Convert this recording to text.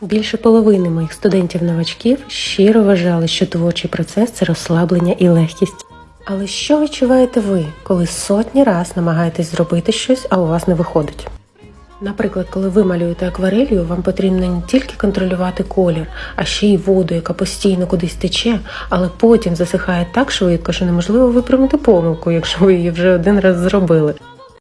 Більше половини моїх студентів-новачків щиро вважали, що творчий процес це розслаблення і легкість. Але що відчуваєте ви, коли сотні раз намагаєтесь зробити щось, а у вас не виходить? Наприклад, коли ви малюєте акварелью, вам потрібно не тільки контролювати колір, а ще й воду, яка постійно кудись тече, але потім засихає так швидко, що неможливо виправити помилку, якщо ви її вже один раз зробили.